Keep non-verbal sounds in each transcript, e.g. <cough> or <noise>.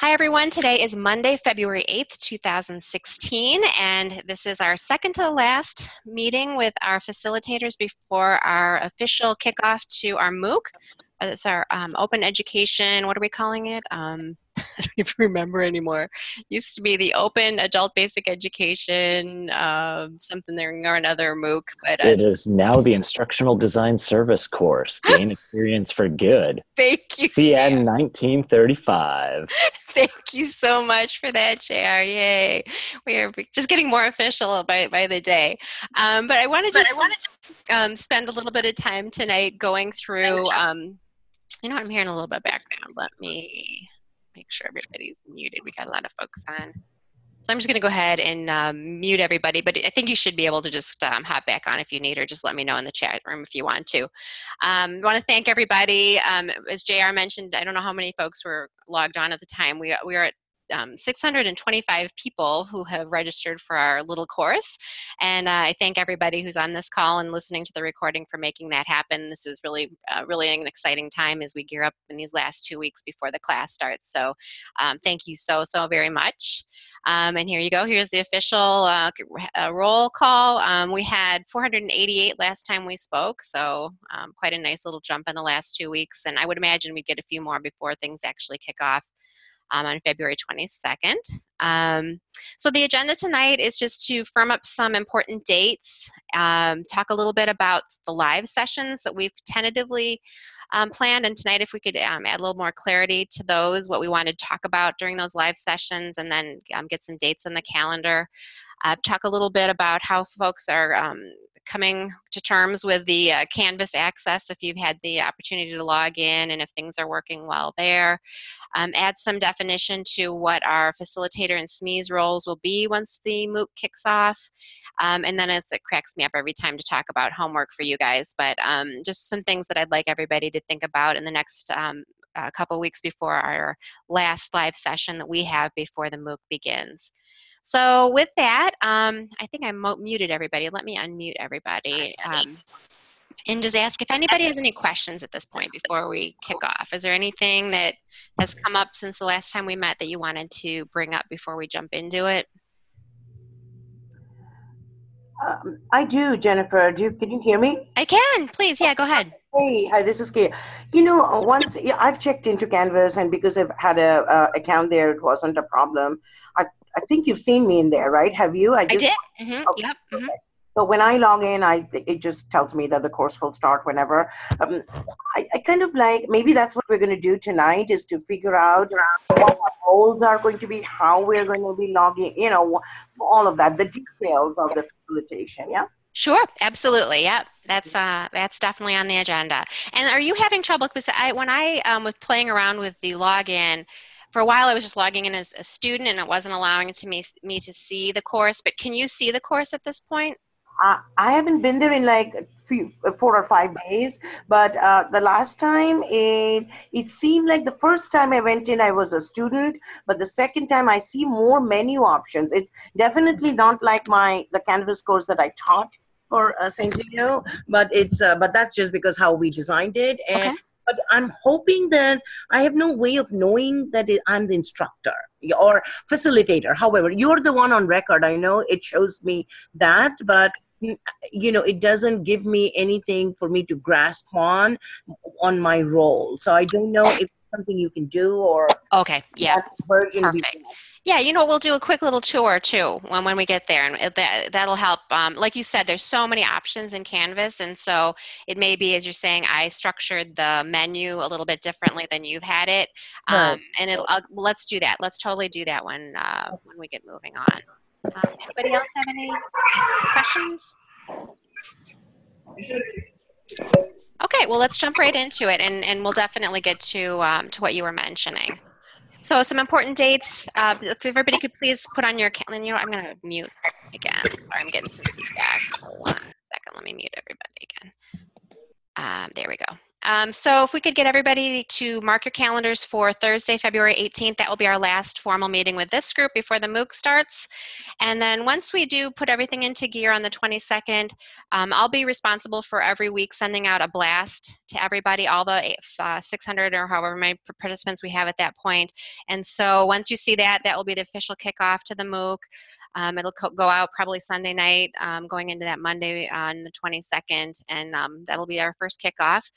Hi everyone, today is Monday, February 8th, 2016, and this is our second to the last meeting with our facilitators before our official kickoff to our MOOC. It's our um, open education, what are we calling it? Um, I <laughs> don't even remember anymore. Used to be the Open Adult Basic Education, um, something there or another MOOC. But uh, it is now the Instructional Design Service course. <laughs> Gain experience for good. Thank you. CN 1935. <laughs> Thank you so much for that, JR. Yay! We are just getting more official by by the day. Um, but I want to just I wanted to um, spend a little bit of time tonight going through. Um, you know, I'm hearing a little bit background. Let me make sure everybody's muted. We got a lot of folks on. So I'm just going to go ahead and um, mute everybody, but I think you should be able to just um, hop back on if you need, or just let me know in the chat room if you want to. Um, want to thank everybody. Um, as JR mentioned, I don't know how many folks were logged on at the time. We, we are at um, 625 people who have registered for our little course. And uh, I thank everybody who's on this call and listening to the recording for making that happen. This is really, uh, really an exciting time as we gear up in these last two weeks before the class starts. So um, thank you so, so very much. Um, and here you go. Here's the official uh, uh roll call. Um, we had 488 last time we spoke, so um, quite a nice little jump in the last two weeks. And I would imagine we get a few more before things actually kick off um, on February 22nd. Um, so the agenda tonight is just to firm up some important dates, um, talk a little bit about the live sessions that we've tentatively um, planned, and tonight if we could um, add a little more clarity to those, what we want to talk about during those live sessions, and then um, get some dates on the calendar. Uh, talk a little bit about how folks are coming to terms with the uh, Canvas access if you've had the opportunity to log in and if things are working well there. Um, add some definition to what our facilitator and SMEs roles will be once the MOOC kicks off. Um, and then as it cracks me up every time to talk about homework for you guys, but um, just some things that I'd like everybody to think about in the next um, couple weeks before our last live session that we have before the MOOC begins. So with that, um, I think I muted everybody. Let me unmute everybody. Um, and just ask if anybody has any questions at this point before we kick off. Is there anything that has come up since the last time we met that you wanted to bring up before we jump into it? Um, I do, Jennifer. Do you, can you hear me? I can. Please, yeah, go ahead. Hey, hi. This is Kay. You know, once yeah, I've checked into Canvas, and because I've had a uh, account there, it wasn't a problem. I think you've seen me in there, right? Have you? I, just, I did. Mm-hmm. Okay. Yep. Mm-hmm. So when I log in, I it just tells me that the course will start whenever. Um, I, I kind of like maybe that's what we're going to do tonight is to figure out what our goals are going to be, how we're going to be logging, you know, all of that, the details of the facilitation. Yeah. Sure, absolutely. Yeah, that's uh, that's definitely on the agenda. And are you having trouble? Because I, when I um, was playing around with the login, for a while I was just logging in as a student, and it wasn't allowing to me me to see the course. But can you see the course at this point? I, I haven't been there in like few, four or five days, but uh, the last time it it seemed like the first time I went in I was a student, but the second time I see more menu options. It's definitely not like my the Canvas course that I taught for uh, St. Leo, but it's uh, but that's just because how we designed it and. Okay. But I'm hoping that I have no way of knowing that I'm the instructor or facilitator. However, you're the one on record. I know it shows me that, but mm, you know it doesn't give me anything for me to grasp on on my role so i don't know if something you can do or okay yeah perfect yeah you know we'll do a quick little tour too when, when we get there and that, that'll help um, like you said there's so many options in canvas and so it may be as you're saying i structured the menu a little bit differently than you've had it um, and it'll I'll, let's do that let's totally do that when uh, when we get moving on um, anybody else have any questions? Okay, well, let's jump right into it, and, and we'll definitely get to, um, to what you were mentioning. So some important dates. Uh, if everybody could please put on your calendar. You know, I'm going to mute again. Sorry, I'm getting some feedback. So one second, let me mute everybody again. Um, there we go. Um, so if we could get everybody to mark your calendars for Thursday, February 18th, that will be our last formal meeting with this group before the MOOC starts. And then once we do put everything into gear on the 22nd, um, I'll be responsible for every week sending out a blast to everybody, all the uh, 600 or however many participants we have at that point. And so once you see that, that will be the official kickoff to the MOOC. Um, it'll go out probably Sunday night, um, going into that Monday on the 22nd, and um, that'll be our first kickoff.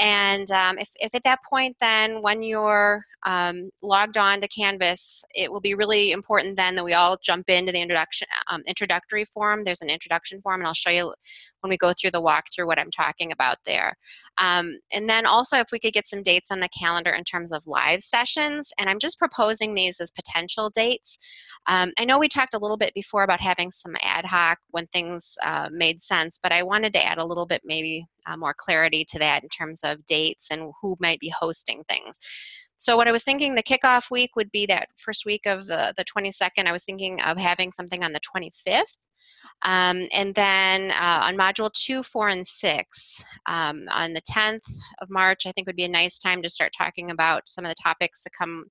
And um, if, if at that point, then when you're um, logged on to Canvas, it will be really important then that we all jump into the introduction um, introductory form. There's an introduction form, and I'll show you when we go through the walkthrough what I'm talking about there. Um, and then also if we could get some dates on the calendar in terms of live sessions, and I'm just proposing these as potential dates. Um, I know we talked a little bit before about having some ad hoc when things uh, made sense, but I wanted to add a little bit maybe uh, more clarity to that in terms of dates and who might be hosting things. So what I was thinking the kickoff week would be that first week of the, the 22nd. I was thinking of having something on the 25th. Um, and then uh, on module two, four, and six, um, on the 10th of March, I think would be a nice time to start talking about some of the topics that come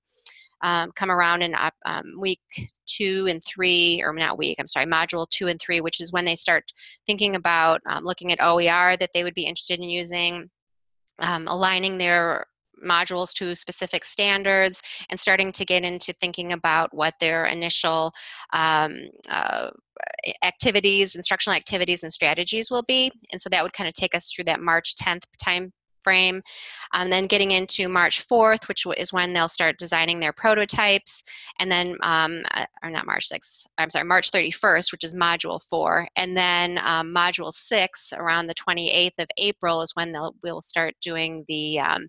um, come around in um, week two and three, or not week, I'm sorry, module two and three, which is when they start thinking about um, looking at OER that they would be interested in using, um, aligning their modules to specific standards and starting to get into thinking about what their initial um, uh, activities, instructional activities and strategies will be. And so that would kind of take us through that March 10th time frame. Um, then getting into March 4th, which is when they'll start designing their prototypes. And then, um, uh, or not March 6th, I'm sorry, March 31st, which is Module 4. And then um, Module 6, around the 28th of April, is when they'll, we'll start doing the, um,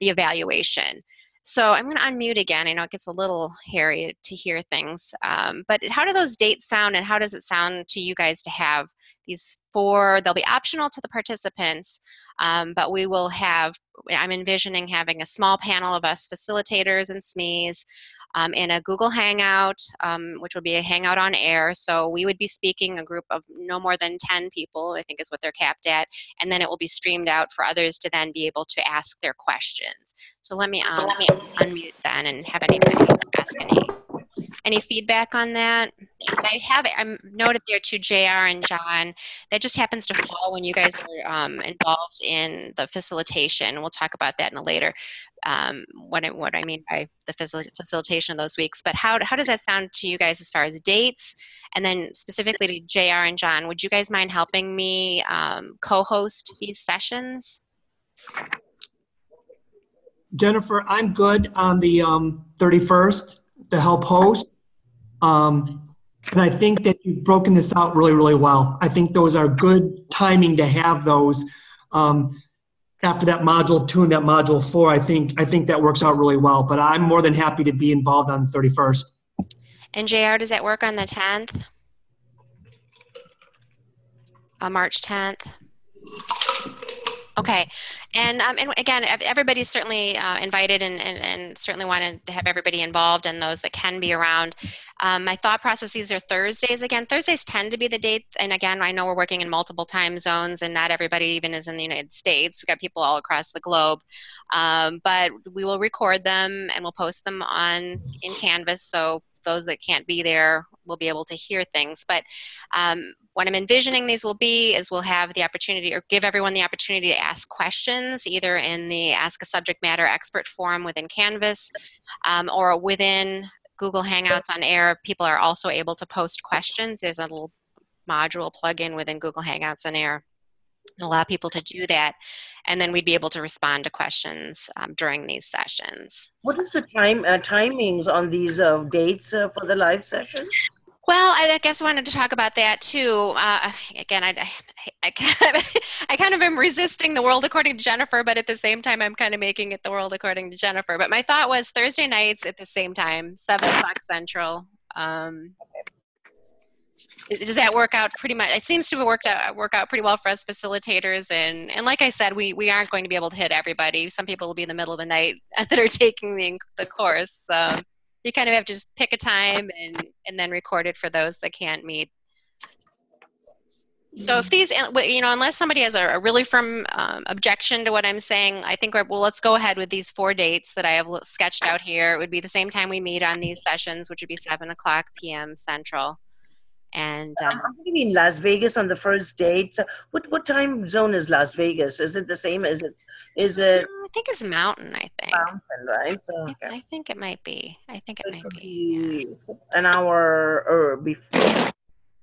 the evaluation. So I'm going to unmute again. I know it gets a little hairy to hear things, um, but how do those dates sound and how does it sound to you guys to have these four? They'll be optional to the participants, um, but we will have, I'm envisioning having a small panel of us facilitators and SMEs um, in a Google Hangout, um, which would be a Hangout on air. So we would be speaking a group of no more than 10 people, I think is what they're capped at, and then it will be streamed out for others to then be able to ask their questions. So let me, um, let me unmute then and have anybody ask any any feedback on that? I have I'm noted there to JR and John. That just happens to fall when you guys are um, involved in the facilitation. We'll talk about that in a later um, what, I, what I mean by the facilitation of those weeks. But how, how does that sound to you guys as far as dates? And then specifically to JR and John, would you guys mind helping me um, co-host these sessions? Jennifer, I'm good on the um, 31st to help host. Um, and I think that you've broken this out really, really well. I think those are good timing to have those. Um, after that module two and that module four, I think I think that works out really well. But I'm more than happy to be involved on the 31st. And JR, does that work on the 10th? On March 10th? Okay, and, um, and again, everybody's certainly uh, invited and, and, and, certainly wanted to have everybody involved and those that can be around. Um, my thought processes are Thursdays again. Thursdays tend to be the date, and again, I know we're working in multiple time zones and not everybody even is in the United States. We've got people all across the globe, um, but we will record them and we'll post them on in Canvas so those that can't be there will be able to hear things. But um, what I'm envisioning these will be is we'll have the opportunity or give everyone the opportunity to ask questions either in the Ask a Subject Matter Expert forum within Canvas um, or within Google Hangouts on Air. People are also able to post questions. There's a little module plug-in within Google Hangouts on Air allow people to do that and then we'd be able to respond to questions um, during these sessions what is the time uh, timings on these uh, dates uh, for the live sessions well, I guess I wanted to talk about that too. Uh, again, I, I, I, kind <laughs> of, I kind of am resisting the world according to Jennifer, but at the same time, I'm kind of making it the world according to Jennifer. But my thought was Thursday nights at the same time, 7 o'clock Central. Um, does that work out pretty much it seems to work out work out pretty well for us facilitators and and like i said we we aren't going to be able to hit everybody some people will be in the middle of the night <laughs> that are taking the, the course you kind of have to just pick a time and and then record it for those that can't meet So if these, you know, unless somebody has a, a really firm um, objection to what I'm saying, I think, we're well, let's go ahead with these four dates that I have sketched out here. It would be the same time we meet on these sessions, which would be 7 o'clock p.m. Central. And um, I'm going to be in Las Vegas on the first date. So what what time zone is Las Vegas? Is it the same? Is it is it? I think it's mountain. I think. Mountain, right? So, okay. I, I, think it might be. I think it, it might be. Yeah. An hour or before.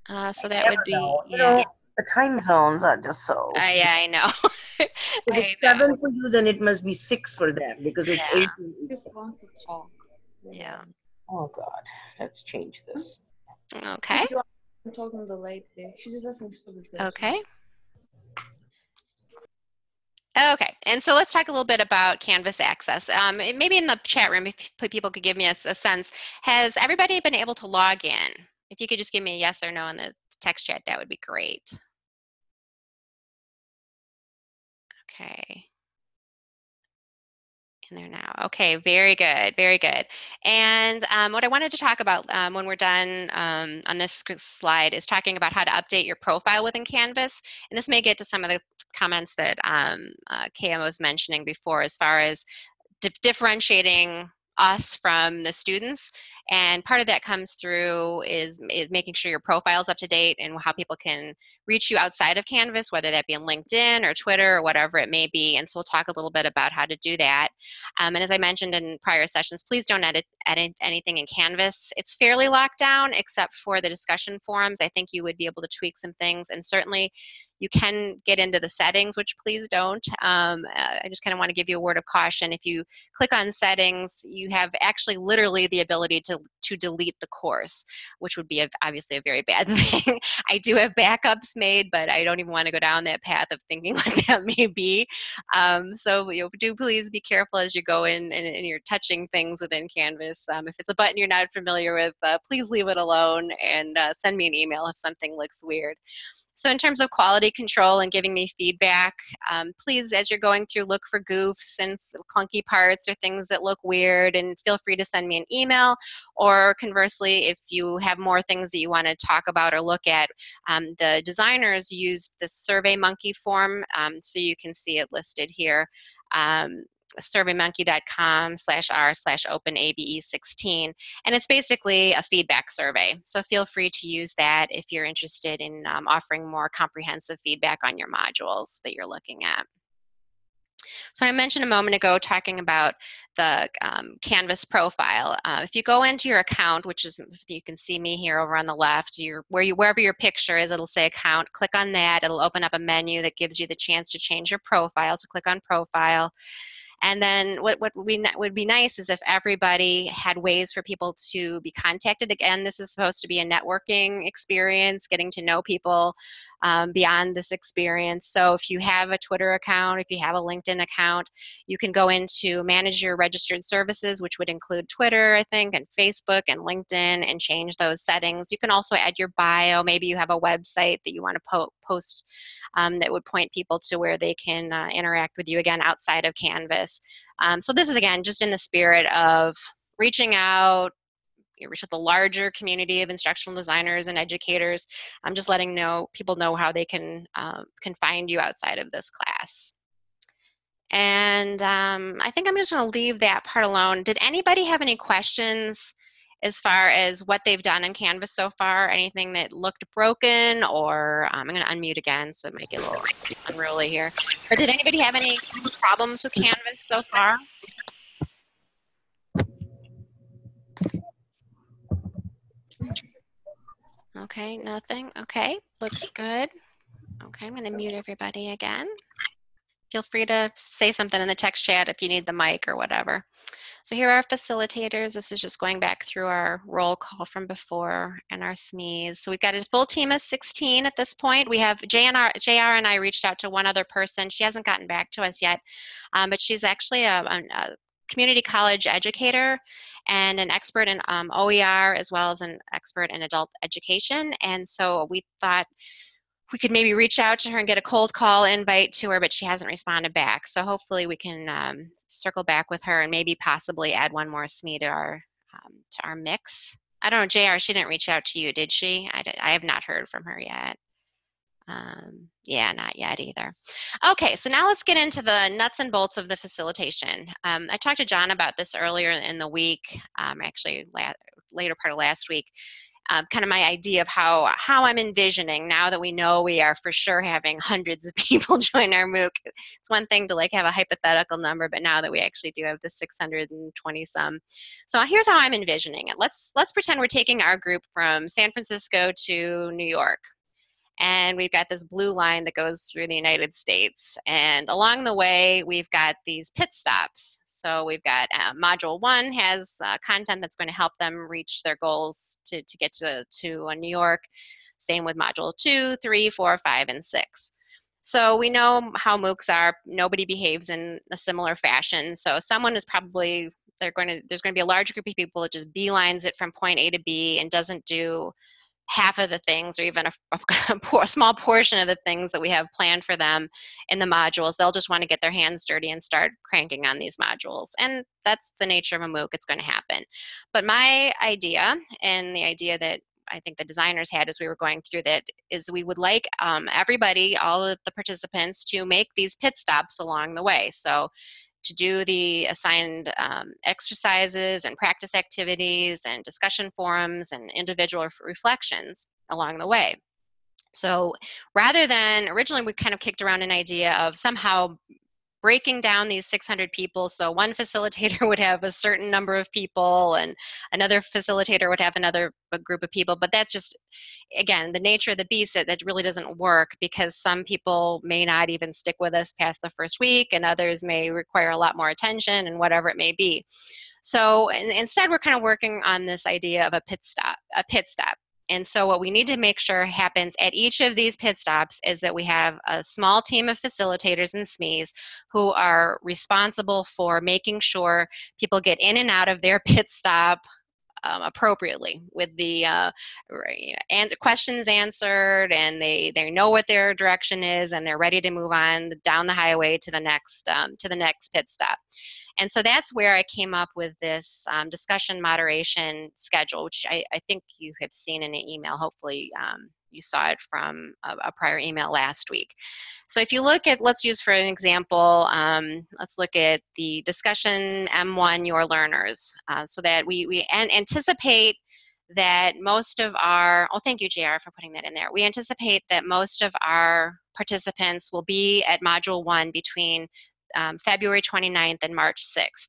Uh, so that would be. Know. Yeah. You know, the time zones are just so. Uh, yeah, I know. <laughs> if it's know. seven for you, then it must be six for them because it's yeah. eight. Just wants to talk. Yeah. Oh God, let's change this. Okay. I'm talking the lady. Just stupid questions. Okay. Okay, and so let's talk a little bit about Canvas access. Um, maybe in the chat room, if people could give me a, a, sense, has everybody been able to log in? If you could just give me a yes or no in the text chat, that would be great. Okay in there now. Okay, very good, very good. And um, what I wanted to talk about um, when we're done um, on this slide is talking about how to update your profile within Canvas. And this may get to some of the comments that um, uh, KM was mentioning before as far as differentiating us from the students and part of that comes through is, is making sure your profile is up to date and how people can reach you outside of canvas whether that be on linkedin or twitter or whatever it may be and so we'll talk a little bit about how to do that. Um, and as i mentioned in prior sessions please don't edit, edit anything in canvas. It's fairly locked down except for the discussion forums. I think you would be able to tweak some things and certainly you can get into the settings, which please don't. Um, uh, I just kind of want to give you a word of caution. If you click on settings, you have actually literally the ability to, to delete the course, which would be a, obviously a very bad <laughs> thing. I do have backups made, but I don't even want to go down that path of thinking <laughs> what that may be. Um, so you know, do please be careful as you go in and, and you're touching things within Canvas. Um, if it's a button you're not familiar with, uh, please leave it alone and uh, send me an email if something looks weird. So in terms of quality control and giving me feedback, um, please, as you're going through, look for goofs and clunky parts or things that look weird and feel free to send me an email. Or conversely, if you have more things that you want to talk about or look at, um, the designers used the SurveyMonkey form, um, so you can see it listed here. Um, surveymonkey.com slash r slash openabe16 and it's basically a feedback survey so feel free to use that if you're interested in um, offering more comprehensive feedback on your modules that you're looking at so I mentioned a moment ago talking about the um, Canvas profile. Uh, if you go into your account, which is, you can see me here over on the left, where you, wherever your picture is, it'll say account. Click on that. It'll open up a menu that gives you the chance to change your profile. So click on profile. And then what, what would, be, would be nice is if everybody had ways for people to be contacted. Again, this is supposed to be a networking experience, getting to know people um, beyond this experience. So if you have a Twitter account, if you have a LinkedIn account, you can go into manage your registered services, which would include Twitter, I think, and Facebook and LinkedIn, and change those settings. You can also add your bio. Maybe you have a website that you want to po post um, that would point people to where they can uh, interact with you again outside of Canvas. Um, so this is again just in the spirit of reaching out, you reach out the larger community of instructional designers and educators. I'm just letting know people know how they can uh, can find you outside of this class. And um, I think I'm just going to leave that part alone. Did anybody have any questions as far as what they've done in Canvas so far? Anything that looked broken or um, I'm going to unmute again so it might get a little unruly here. But did anybody have any problems with Canvas so far? Okay, nothing. Okay, looks good. Okay, I'm going to mute everybody again. Feel free to say something in the text chat if you need the mic or whatever. So here are our facilitators. This is just going back through our roll call from before and our SMEs. So we've got a full team of 16 at this point. We have JNR, JR and I reached out to one other person. She hasn't gotten back to us yet, um, but she's actually a, a community college educator and an expert in um, OER as well as an expert in adult education. And so we thought we could maybe reach out to her and get a cold call invite to her, but she hasn't responded back. So hopefully we can um, circle back with her and maybe possibly add one more SME to our um, to our mix. I don't know, JR, she didn't reach out to you, did she? I, did, I have not heard from her yet. Um, yeah, not yet either. Okay, so now let's get into the nuts and bolts of the facilitation. Um, I talked to John about this earlier in the week, um, actually la later part of last week, um, kind of my idea of how, how I'm envisioning now that we know we are for sure having hundreds of <laughs> people join our MOOC. It's one thing to like have a hypothetical number, but now that we actually do have the 620 some. So here's how I'm envisioning it. Let's, let's pretend we're taking our group from San Francisco to New York and we've got this blue line that goes through the United States. And along the way, we've got these pit stops. So we've got uh, module one has uh, content that's going to help them reach their goals to, to get to, to uh, New York. Same with module two, three, four, five, and six. So we know how MOOCs are. Nobody behaves in a similar fashion. So someone is probably they're going to there's going to be a large group of people that just beelines it from point A to B and doesn't do half of the things or even a, a, <laughs> small portion of the things that we have planned for them in the modules. They'll just want to get their hands dirty and start cranking on these modules. And that's the nature of a MOOC, it's going to happen. But my idea and the idea that I think the designers had as we were going through that is we would like um, everybody, all of the participants to make these pit stops along the way. So to do the assigned um, exercises and practice activities and discussion forums and individual reflections along the way. So rather than, originally we kind of kicked around an idea of somehow breaking down these 600 people. So one <laughs> facilitator would have a certain number of people and another facilitator would have another group of people but that's just again the nature of the beast that, that really doesn't work because some people may not even stick with us past the first week and others may require a lot more attention and whatever it may be. So instead we're kind of working on this idea of a pit stop a pit stop and so what we need to make sure happens at each of these pit stops is that we have a small team of facilitators and SMEs who are responsible for making sure people get in and out of their <laughs> pit stop um, appropriately with the uh, and questions answered and they they know what their direction is and they're ready to move on down the highway to the next um, to the next pit stop and so that's where I came up with this um, discussion moderation schedule, which I, I, think you have seen in an email. Hopefully, um, you saw it from a, a, prior email last week. So if you look at, let's use for an example, um, let's look at the discussion M1 Your Learners, uh, so that we, we an anticipate that most of our, oh thank you JR for putting that in there. We anticipate that most of our participants will be at module one between um, February 29th and March 6th.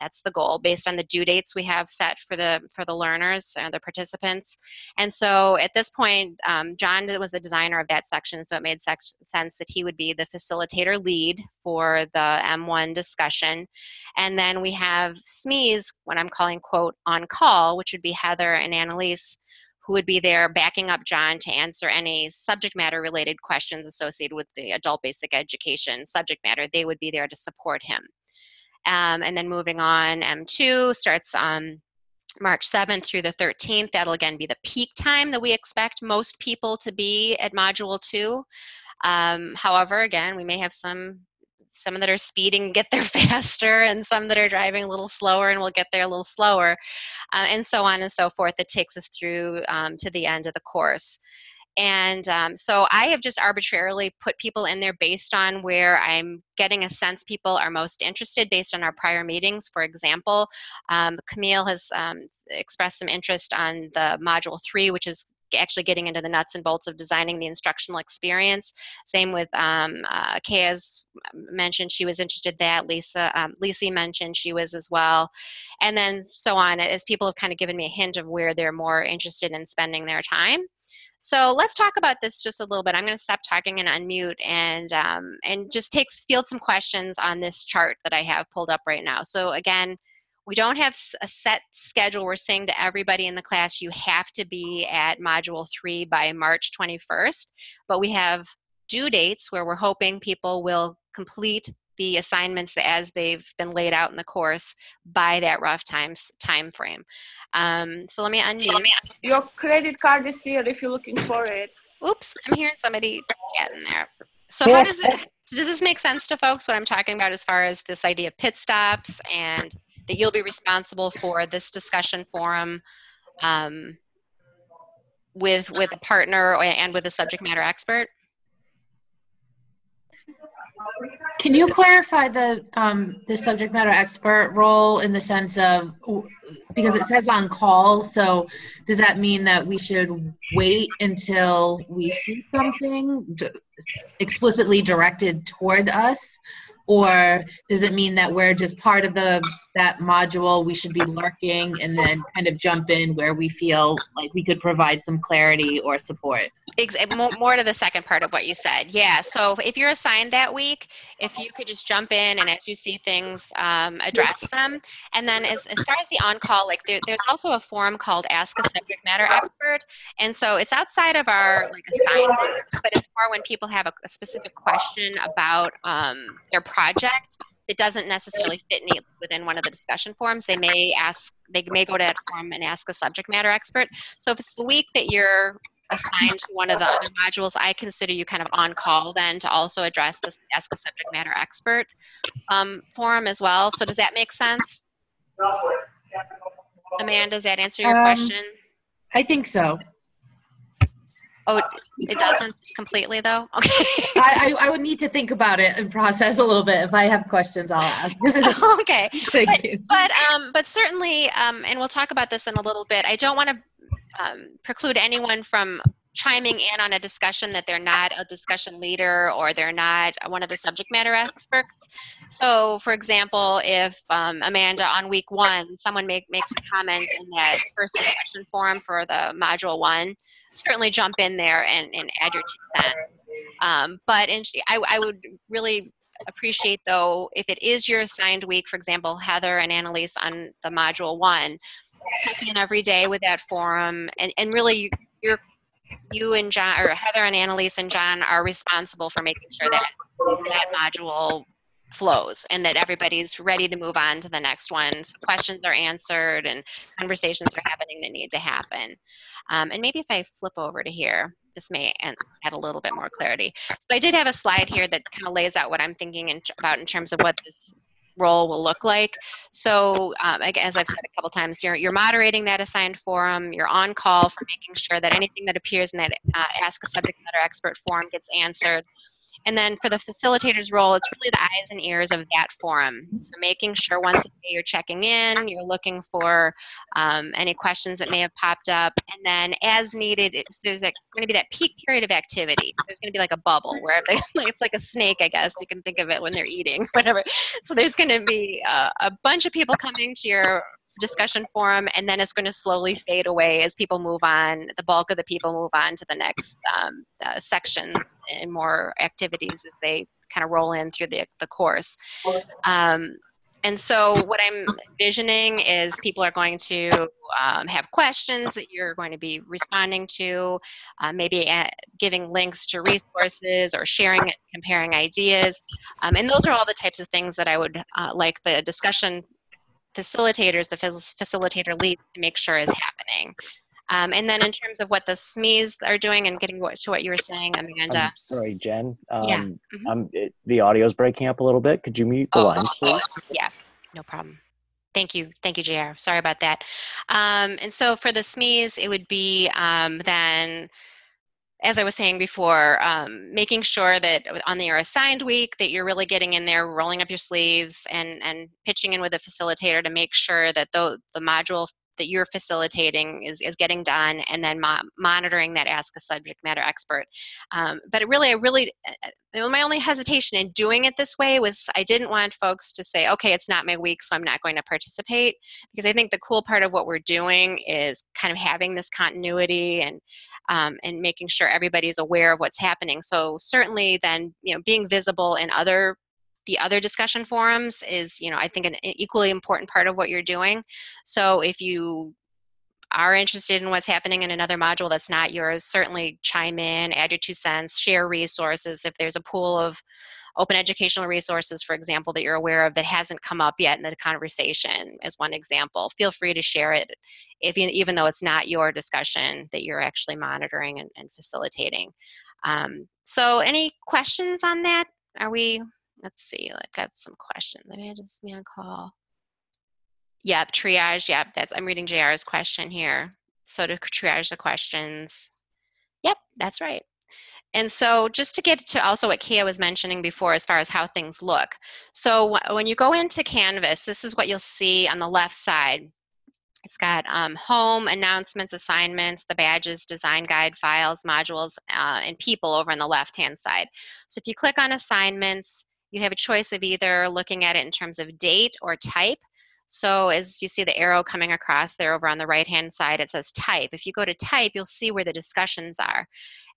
That's the goal based on the due dates we have set for the for the learners and the participants. And so at this point, um, John was the designer of that section, so it made sense that he would be the facilitator lead for the M1 discussion. And then we have SMEs, what I'm calling quote on call, which would be Heather and Annalise, who would be there backing up John to answer any subject matter related questions associated with the adult basic education subject matter. They would be there to support him. Um, and then moving on, M2 starts on March 7th through the 13th. That'll again be the peak time that we expect most people to be at Module 2. Um, however, again, we may have some some that are speeding get <laughs> there faster and some that are driving a little slower and will get there a little slower uh, and so on and so forth it takes us through um, to the end of the course and um, so i have just arbitrarily put people in there based on where i'm getting a sense people are most interested based on our prior meetings for example um, camille has um, expressed some interest on the module three which is actually getting into the nuts and bolts of designing the instructional experience. Same with um, uh, Kaya's mentioned she was interested in that. Lisa, um, Lisa mentioned she was as well. And then so on as people have kind of given me a hint of where they're more interested in spending their time. So let's talk about this just a little bit. I'm going to stop talking and unmute and um, and just take field some questions on this chart that I have pulled up right now. So again, we don't have a set schedule. We're saying to everybody in the class, you have to be at module three by March 21st, but we have due dates where we're hoping people will complete the assignments as they've been laid out in the course by that rough times time frame. Um, so let me unmute. Your credit card is here if you're looking for it. Oops, I'm hearing somebody get in there. So how does it, <laughs> does this make sense to folks what I'm talking about as far as this idea of pit stops and that you'll be responsible for this discussion forum um, with with a partner and with a subject matter expert? Can you clarify the um, the subject matter expert role in the sense of because it says on call, so does that mean that we should wait until we see something explicitly directed toward us, or does it mean that we're just part of the that module? We should be lurking and then kind of jump in where we feel like we could provide some clarity or support. Ex- more, more to the second part of what you said. Yeah. So if you're assigned that week, if you could just jump in and as you see things, um, address them. And then as, as far as the on-call, like there, there's also a forum called Ask a Subject Matter Expert. And so it's outside of our like assignment, but it's more when people have a, a specific question about um, their project that doesn't necessarily fit neatly within one of the discussion forums. They may ask, they may go to that forum and ask a subject matter expert. So if it's the week that you're assigned to one of the other modules, I consider you kind of on call then to also address the Ask a Subject Matter Expert um, forum as well. So does that make sense? Amanda, does that answer your Um, question? I think so. Oh, it doesn't completely though? <laughs> Okay. I, I, I would need to think about it and process a little bit. If I have questions, I'll ask. <laughs> <laughs> okay. Thank you. But um, but certainly, um, and we'll talk about this in a little bit. I don't want to um, preclude anyone from chiming in on a discussion that they're not a discussion leader or they're not one of the subject matter experts. So, for example, if um, Amanda on week one, someone make, makes a comment in that first discussion forum for the module one, certainly jump in there and, and add your two cents. Um, but in, I, I would really appreciate though if it is your assigned week, for example, Heather and Annalise on the module one, in every day with that forum and, and really you're you and John or Heather and Annalise and John are responsible for making sure that that module flows and that everybody's ready to move on to the next one. So questions are answered and conversations are happening that need to happen. Um, and maybe if I flip over to here, this may add a little bit more clarity. So I did have a slide here that kind of lays out what I'm thinking in, about in terms of what this role will look like. So um, as I've said a couple times, you're, you're moderating that assigned forum, you're on call for making sure that anything that appears in that uh, Ask a Subject Matter Expert forum gets answered. And then for the facilitator's role, it's really the eyes and ears of that forum. So making sure once a day you're checking in, you're looking for um, any questions that may have popped up, and then as needed, there's going to be that peak period of activity. There's going to be like a bubble where <laughs> it's like a snake, I guess you can think of it when they're eating, <laughs> whatever. So there's going to be uh, a bunch of people coming to your discussion forum and then it's going to slowly fade away as people move on the bulk of the people move on to the next um, uh, section and more activities as they kind of roll in through the, the course. Um, and so what i'm envisioning is people are going to um, have questions that you're going to be responding to uh, maybe giving links to resources or sharing comparing ideas. Um, and those are all the types of things that i would uh, like the discussion facilitators, the facilitator lead to make sure is happening. Um, and then in terms of what the SMEs are doing and getting what, to what you were saying, Amanda. I'm sorry, Jen. Um, yeah. Mm-hmm. um, it, the audio's breaking up a little bit. Could you mute the oh, lines, please? Yeah, no problem. Thank you. Thank you, JR. Sorry about that. Um, and so for the SMEs, it would be um, then as I was saying before, um, making sure that on your assigned week that you're really getting in there, rolling up your sleeves, and and pitching in with a facilitator to make sure that the the module that you're facilitating is, is getting done and then mo monitoring that ask a subject matter expert. Um, but it really i really uh, my only hesitation in doing it this way was i didn't want folks to say okay it's not my week so i'm not going to participate. Because i think the cool part of what we're doing is kind of having this continuity and um, and making sure everybody's aware of what's happening. So certainly then you know being visible in other the other discussion forums is, you know, I think an equally important part of what you're doing. So if you are interested in what's happening in another module that's not yours, certainly chime in, add your two cents, share resources. If there's a pool of open educational resources, for example, that you're aware of that hasn't come up yet in the conversation, as one example, feel free to share it, if you, even though it's not your discussion that you're actually monitoring and, and facilitating. Um, so, any questions on that? Are we let's see, I've got some questions. Maybe I just me on call. Yep, triage. Yep, that's I'm reading JR's question here. So to triage the questions. Yep, that's right. And so just to get to also what Kia was mentioning before as far as how things look. So wh- when you go into Canvas, this is what you'll see on the left side. It's got um, home, announcements, assignments, the badges, design guide, files, modules, uh, and people over on the left-hand side. So if you click on assignments, you have a choice of either looking at it in terms of date or type. So as you see the arrow coming across there over on the right-hand side, it says type. If you go to type, you'll see where the discussions are.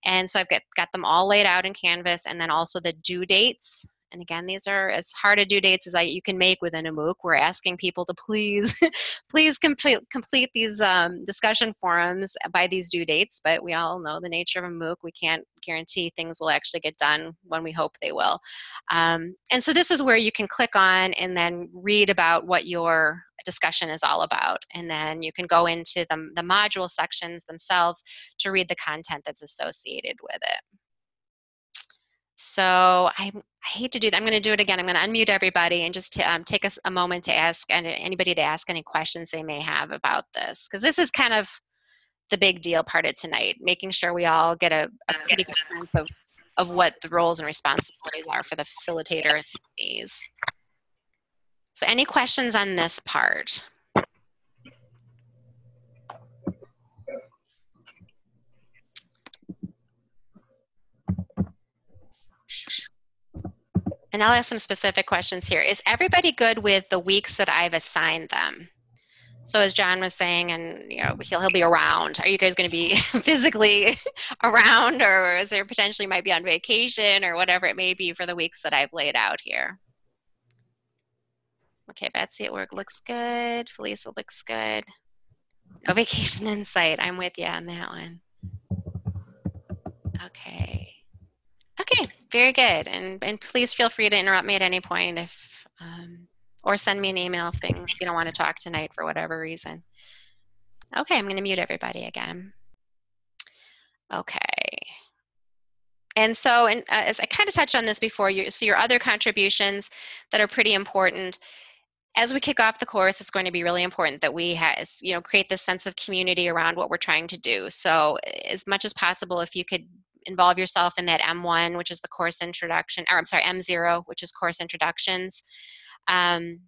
And so I've got, got them all laid out in Canvas and then also the due dates. And again, these are as hard a due dates as I, you can make within a MOOC. We're asking people to please, <laughs> please complete, complete these um, discussion forums by these due dates, but we all know the nature of a MOOC. We can't guarantee things will actually get done when we hope they will. Um, and so this is where you can click on and then read about what your discussion is all about. And then you can go into the, the module sections themselves to read the content that's associated with it. So I, I hate to do that. I'm going to do it again. I'm going to unmute everybody and just um, take us a moment to ask anybody to ask any questions they may have about this. Because this is kind of the big deal part of tonight, making sure we all get a, a pretty good sense of, of what the roles and responsibilities are for the facilitator these. So any questions on this part? And I'll ask some specific questions here. Is everybody good with the weeks that I've assigned them? So as John was saying, and you know, he'll he'll be around. Are you guys going to be <laughs> physically <laughs> around, or is there potentially might be on vacation, or whatever it may be for the weeks that I've laid out here? Okay, Betsy at work looks good. Felisa looks good. No vacation in sight. I'm with you on that one. Okay. Okay, very good. And and please feel free to interrupt me at any point if um, or send me an email if thing you don't want to talk tonight for whatever reason. Okay, I'm going to mute everybody again. Okay. And so, and uh, as I kind of touched on this before, you, so your other contributions that are pretty important as we kick off the course, it's going to be really important that we has, you know, create this sense of community around what we're trying to do. So as much as possible, if you could involve yourself in that M1, which is the course introduction, or I'm sorry, M0, which is course introductions. Um,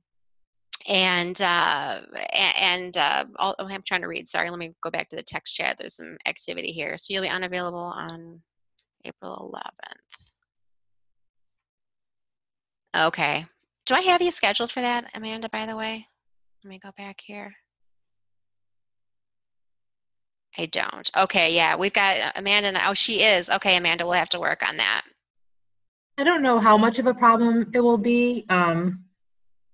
and uh, and uh, oh, I'm trying to read. Sorry, let me go back to the text chat. There's some activity here. So you'll be unavailable on April 11th. Okay. Do I have you scheduled for that, Amanda, by the way? Let me go back here. I don't. Okay, yeah, we've got uh, Amanda. Oh, she is. Okay, Amanda, we'll have to work on that. I don't know how much of a problem it will be, um,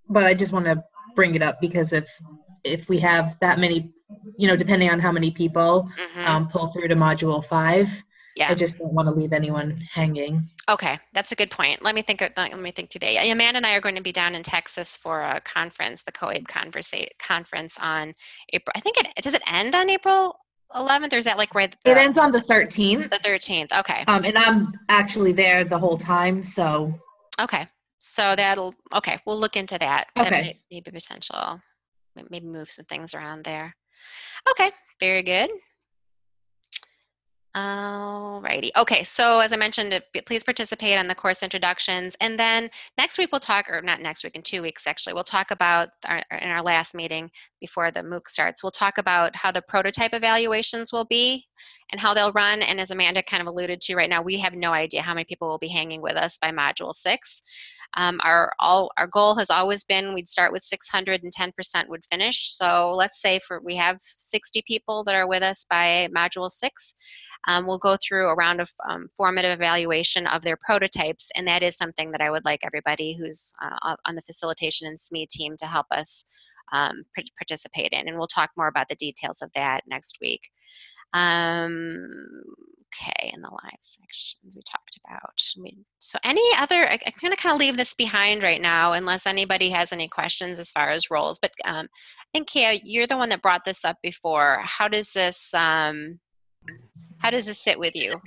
but I just want to bring it up because if if we have that many, you know, depending on how many people Mhm. um, pull through to module five, Yeah. I just don't want to leave anyone hanging. Okay, that's a good point. Let me think. Let me think today. Amanda and I are going to be down in Texas for a conference, the COABE conference on April. I think it does it end on April 11th, or is that like right? It ends on the 13th, the 13th. Okay. um, and I'm actually there the whole time, so Okay. So that'll okay. We'll look into that. That Okay. may, maybe potential. Maybe move some things around there. Okay. Very good. Alrighty. Okay, so as I mentioned, please participate on the course introductions. And then next week we'll talk, or not next week, in two weeks actually, we'll talk about, our, in our last meeting before the MOOC starts, we'll talk about how the prototype evaluations will be and how they'll run. And as Amanda kind of alluded to right now, we have no idea how many people will be hanging with us by Module 6. Um, our, all, our goal has always been we'd start with 600 and 10% would finish. So let's say for we have 60 people that are with us by Module 6. Um, we'll go through a round of um, formative evaluation of their prototypes, and that is something that I would like everybody who's uh, on the facilitation and SME team to help us um, participate in. And we'll talk more about the details of that next week. Um, okay, in the live sections we talked about. I mean, so any other, I, I'm gonna kind of leave this behind right now unless anybody has any questions as far as roles. But um, I think, Kaya, you're the one that brought this up before. How does this, um, how does this sit with you?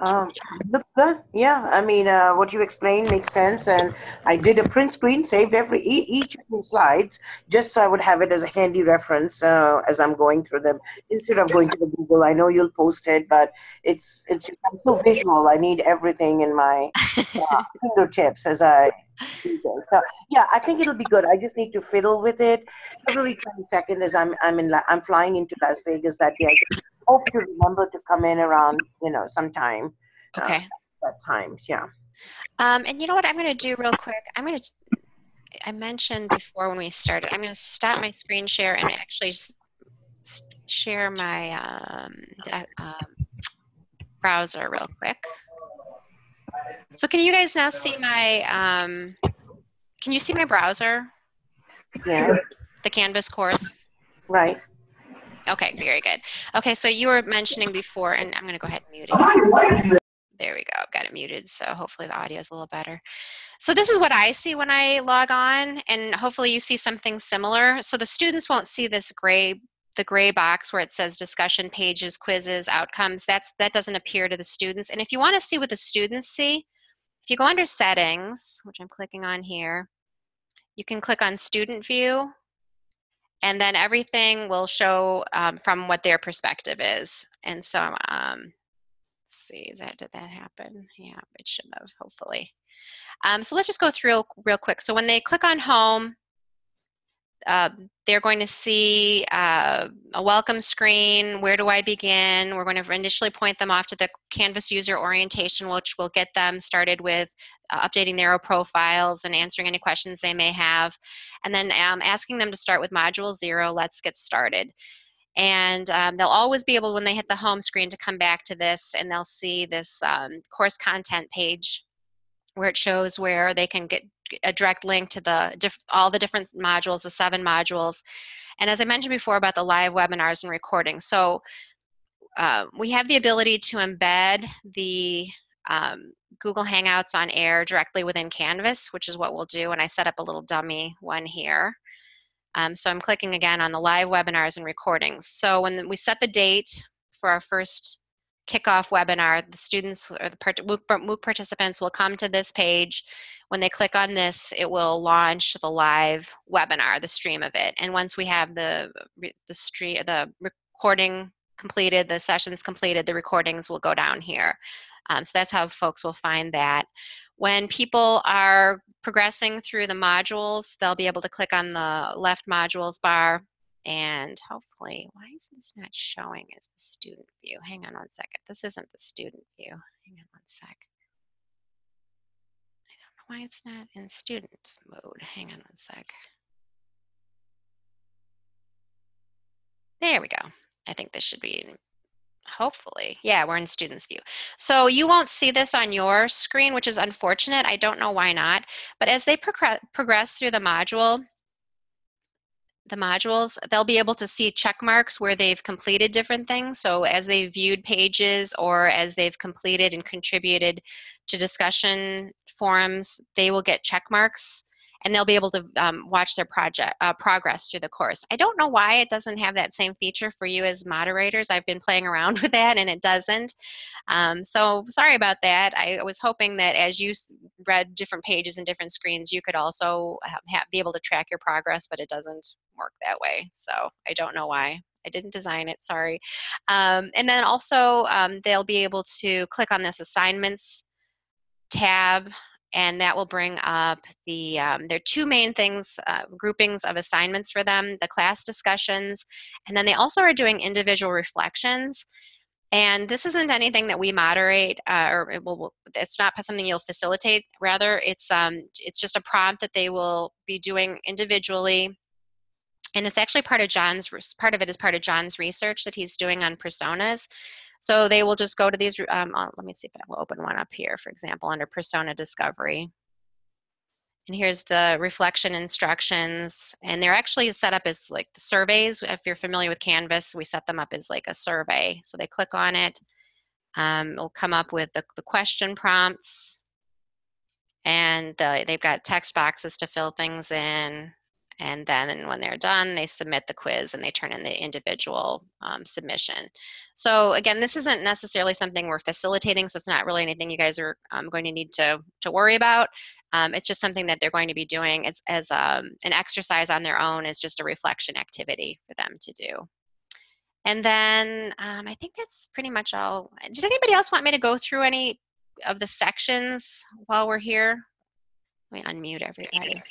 Um, looks good. Yeah, I mean, uh, what you explained makes sense, and I did a print screen, saved every e- each of the slides, just so I would have it as a handy reference uh, as I'm going through them instead of going to the Google. I know you'll post it, but it's it's I'm so visual. I need everything in my uh, <laughs> fingertips as I do. So yeah, I think it'll be good. I just need to fiddle with it. February 22nd is I'm I'm in La- I'm flying into Las Vegas that day. I hope to remember to come in around you know sometime uh, Okay. that time. Yeah. Um, and you know what I'm going to do real quick? I'm going to, I mentioned before when we started, I'm going to stop my screen share and actually share my um, that, um, browser real quick. So can you guys now see my, um, can you see my browser, Yeah. the Canvas course? Right. Okay, very good. Okay, so you were mentioning before, and I'm going to go ahead and mute it. There we go. I've got it muted, so hopefully the audio is a little better. So this is what I see when I log on, and hopefully you see something similar. So the students won't see this gray, the gray box where it says discussion pages, quizzes, outcomes. That's that doesn't appear to the students. And if you want to see what the students see, if you go under settings, which I'm clicking on here, you can click on student view, and then everything will show um, from what their perspective is. And so um, Let's see, is that did that happen? Yeah, it should have, hopefully. Um, so let's just go through real quick. So when they click on home, uh, they're going to see uh, a welcome screen. Where do I begin? We're going to initially point them off to the Canvas user orientation, which will get them started with uh, updating their profiles and answering any questions they may have. And then um, asking them to start with module zero, let's get started and um, they'll always be able when they hit the home screen to come back to this and they'll see this um, course content page where it shows where they can get a direct link to the all the different modules the seven modules and as i mentioned before about the live webinars and recordings so uh, we have the ability to embed the um, google hangouts on air directly within canvas which is what we'll do and i set up a little dummy one here um, so I'm clicking again on the live webinars and recordings. So when we set the date for our first kickoff webinar, the students or the MOOC participants will come to this page. When they click on this, it will launch the live webinar, the stream of it. And once we have the the stream, the recording completed, the sessions completed, the recordings will go down here. Um, so that's how folks will find that. When people are progressing through the modules, they'll be able to click on the left modules bar and hopefully, why is this not showing as the student view? Hang on one second. This isn't the student view. Hang on one sec. I don't know why it's not in students mode. Hang on one sec. There we go. I think this should be hopefully yeah we're in students view so you won't see this on your screen which is unfortunate i don't know why not but as they progress progress through the module the modules they'll be able to see check marks where they've completed different things so as they've viewed pages or as they've completed and contributed to discussion forums they will get check marks and they'll be able to um, watch their project uh, progress through the course. I don't know why it doesn't have that same feature for you as moderators. I've been playing around <laughs> with that and it doesn't. Um, so sorry about that. I was hoping that as you read different pages and different screens, you could also have, have, be able to track your progress, but it doesn't work that way. So I don't know why. I didn't design it, sorry. Um, and then also um, they'll be able to click on this assignments tab and that will bring up the um, there are two main things uh, groupings of assignments for them the class discussions and then they also are doing individual reflections and this isn't anything that we moderate uh, or it will, it's not something you'll facilitate rather it's um it's just a prompt that they will be doing individually and it's actually part of john's part of it is part of john's research that he's doing on personas so they will just go to these, um, let me see if I will open one up here, for example, under persona discovery. And here's the reflection instructions. And they're actually set up as like the surveys. If you're familiar with Canvas, we set them up as like a survey. So they click on it. Um, it'll come up with the, the question prompts. And uh, they've got text boxes to fill things in. And then when they're done, they submit the quiz and they turn in the individual um, submission. So again, this isn't necessarily something we're facilitating, so it's not really anything you guys are um, going to need to, to worry about. Um, it's just something that they're going to be doing as, as um, an exercise on their own is just a reflection activity for them to do. And then um, I think that's pretty much all. Did anybody else want me to go through any of the sections while we're here? Let me unmute everybody.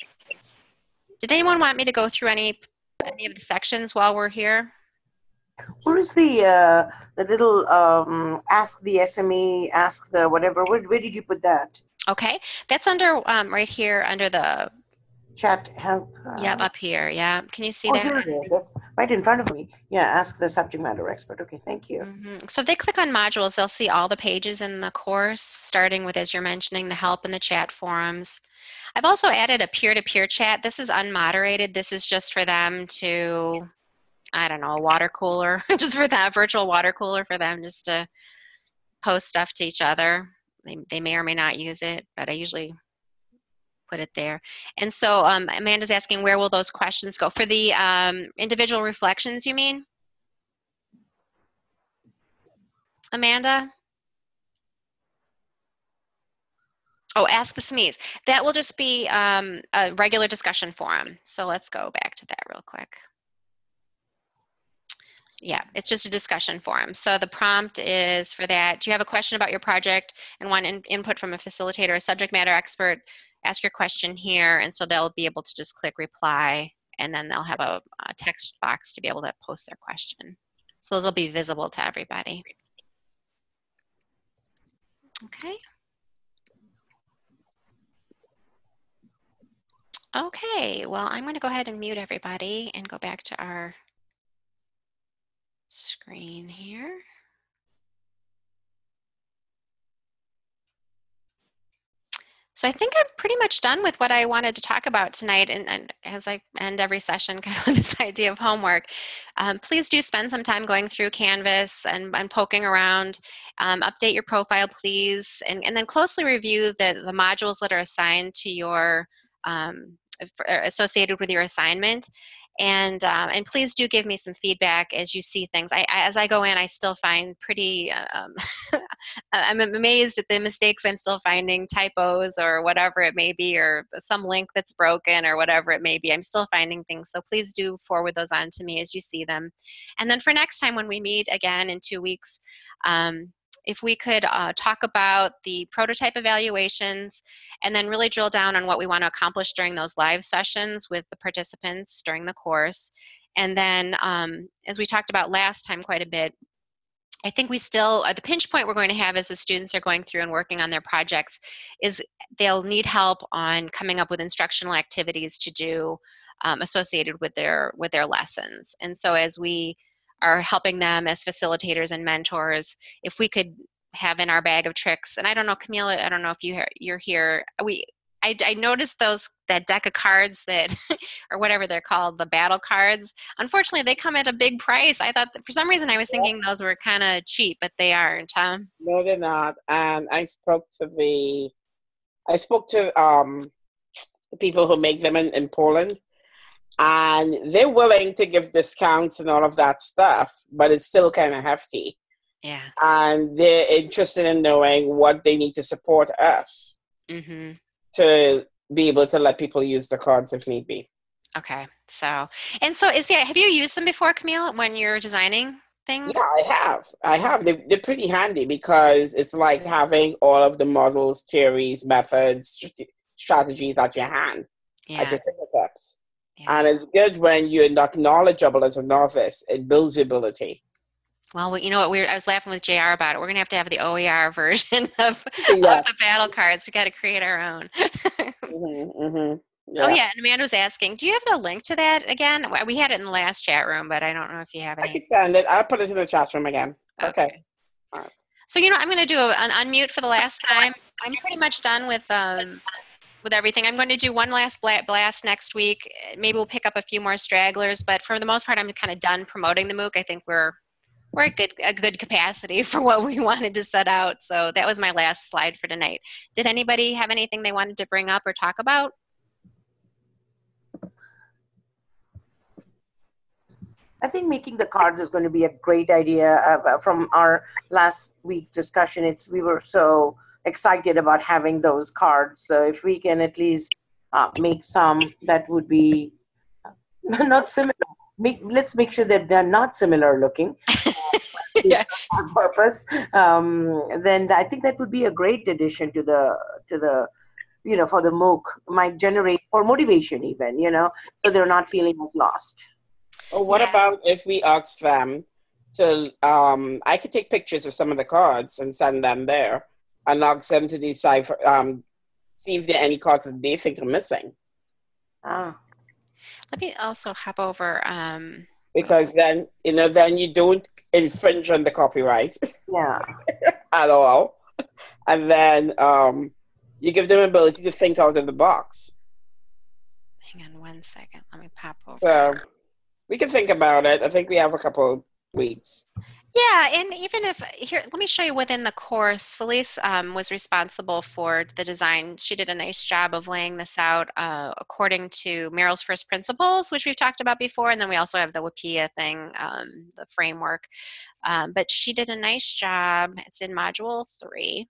Did anyone want me to go through any any of the sections while we're here? Where is the uh, the little um, ask the SME, ask the whatever? Where, where did you put that? Okay, that's under um, right here under the Chat help. Uh, yep up here. Yeah, can you see oh, that? here it is. That's right in front of me. Yeah, ask the subject matter expert. Okay, thank you. Mhm. So if they click on modules, they'll see all the pages in the course, starting with, as you're mentioning, the help and the chat forums. I've also added a peer-to-peer chat. This is unmoderated. This is just for them to, I don't know, a water cooler, <laughs> just for that virtual water cooler for them just to post stuff to each other. They, they may or may not use it, but I usually put it there. And so um, Amanda's asking, where will those questions go? For the um, individual reflections, you mean? Amanda? Oh, ask the SMEs. That will just be um, a regular discussion forum. So let's go back to that real quick. Yeah, it's just a discussion forum. So the prompt is for that. Do you have a question about your project and want in input from a facilitator, a subject matter expert? Ask your question here, and so they'll be able to just click reply, and then they'll have a, a text box to be able to post their question. So those will be visible to everybody. Okay. Okay, well, I'm going to go ahead and mute everybody and go back to our screen here. So I think I'm pretty much done with what I wanted to talk about tonight. And, and as I end every session, <laughs> kind of this idea of homework, um, please do spend some time going through Canvas and, and poking around. Um, update your profile, please, and, and then closely review the, the modules that are assigned to your um, associated with your assignment and um, and please do give me some feedback as you see things. I, I as I go in, I still find pretty. Um, <laughs> I'm amazed at the mistakes I'm still finding, typos or whatever it may be, or some link that's broken or whatever it may be. I'm still finding things, so please do forward those on to me as you see them. And then for next time when we meet again in two weeks. Um, if we could uh, talk about the prototype evaluations and then really drill down on what we want to accomplish during those live sessions with the participants during the course. And then, um, as we talked about last time quite a bit, I think we still, uh, the pinch point we're going to have as the students are going through and working on their projects is they'll need help on coming up with instructional activities to do um, associated with their, with their lessons. And so as we are helping them as facilitators and mentors if we could have in our bag of tricks and i don't know camille i don't know if you you're here we I, I noticed those that deck of cards that <laughs> or whatever they're called the battle cards unfortunately they come at a big price. I thought for some reason i was thinking those were kind of cheap but they aren't huh? No they're not and i spoke to the i spoke to um the people who make them in, in poland and they're willing to give discounts and all of that stuff, but it's still kind of hefty. Yeah. And they're interested in knowing what they need to support us mm-hmm. to be able to let people use the cards if need be. Okay. So, and so is there, have you used them before, Camille, when you're designing things? Yeah, I have. I have. They, they're pretty handy because it's like having all of the models, theories, methods, strategies at your hand, yeah. at your fingertips. And it's good when you're not knowledgeable as a novice. It builds your ability. Well, you know what? We I was laughing with Jr. about it. We're gonna have to have the OER version <laughs> of, yes. of the battle cards. We got to create our own. <laughs> mm-hmm, mm-hmm. Yeah. Oh yeah, and Amanda was asking, do you have the link to that again? We had it in the last chat room, but I don't know if you have it. I can send it. I'll put it in the chat room again. Okay. okay. Right. So you know, I'm going to do a, an unmute for the last time. I'm pretty much done with um, with everything. I'm going to do one last blast next week. Maybe we'll pick up a few more stragglers, but for the most part, I'm kind of done promoting the MOOC. I think we're we're at good, a good capacity <laughs> for what we wanted to set out. So that was my last slide for tonight. Did anybody have anything they wanted to bring up or talk about? I think making the cards is going to be a great idea. Uh, from our last week's discussion, it's we were so excited about having those cards. So if we can at least uh, make some, that would be <laughs> not similar. Make, let's make sure that they're not similar looking. <laughs> Yeah. On purpose. Um, then I think that would be a great addition to the to the you know for the MOOC. Might generate for motivation even you know so they're not feeling as lost. Or what Yeah. about if we ask them to? Um, I could take pictures of some of the cards and send them there, and ask them to decipher, um, see if there are any cards that they think are missing. Ah. Let me also hop over. Um, Because then you know, then you don't infringe on the copyright Yeah. <laughs> at all, and then um, you give them ability to think out of the box. hang on one second. Let me pop over. So we can think about it. I think we have a couple weeks. Yeah, and even if here, let me show you within the course. Felice um, was responsible for the design. She did a nice job of laying this out uh, according to Merrill's first principles, which we've talked about before, and then we also have the WIPPEA thing, um, the framework. Um, but she did a nice job. It's in module three.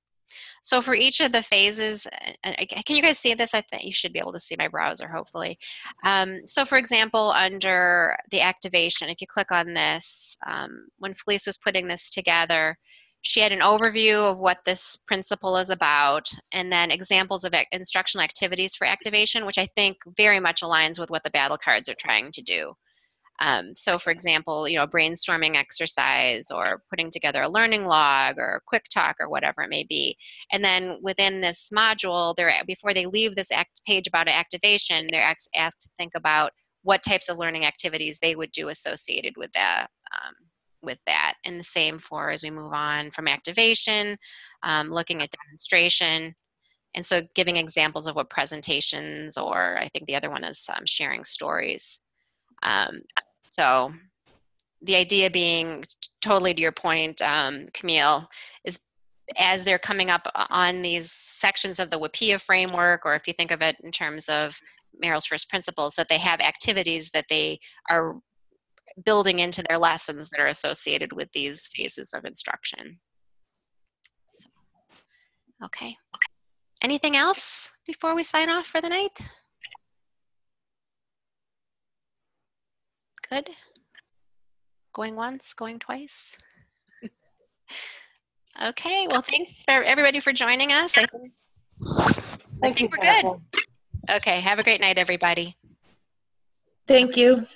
So for each of the phases, can you guys see this? I think you should be able to see my browser, hopefully. Um, so for example, under the activation, if you click on this, um, when Felice was putting this together, she had an overview of what this principle is about, and then examples of instructional activities for activation, which I think very much aligns with what the battle cards are trying to do. Um, so for example, you know, brainstorming exercise or putting together a learning log or a quick talk or whatever it may be. And then within this module, they're before they leave this act page about activation, they're asked to think about what types of learning activities they would do associated with that. Um, with that, and the same for as we move on from activation, um, looking at demonstration, and so giving examples of what presentations, or I think the other one is um, sharing stories. So the idea being totally to your point, um, Camille, is as they're coming up on these sections of the WIPPEA framework, or if you think of it in terms of Merrill's first principles, that they have activities that they are building into their lessons that are associated with these phases of instruction. So, okay. Anything else before we sign off for the night? Good. Going once, going twice. <laughs> okay, well, thanks for everybody for joining us. I think, I Thank you. think we're good. Okay, have a great night, everybody. Thank you.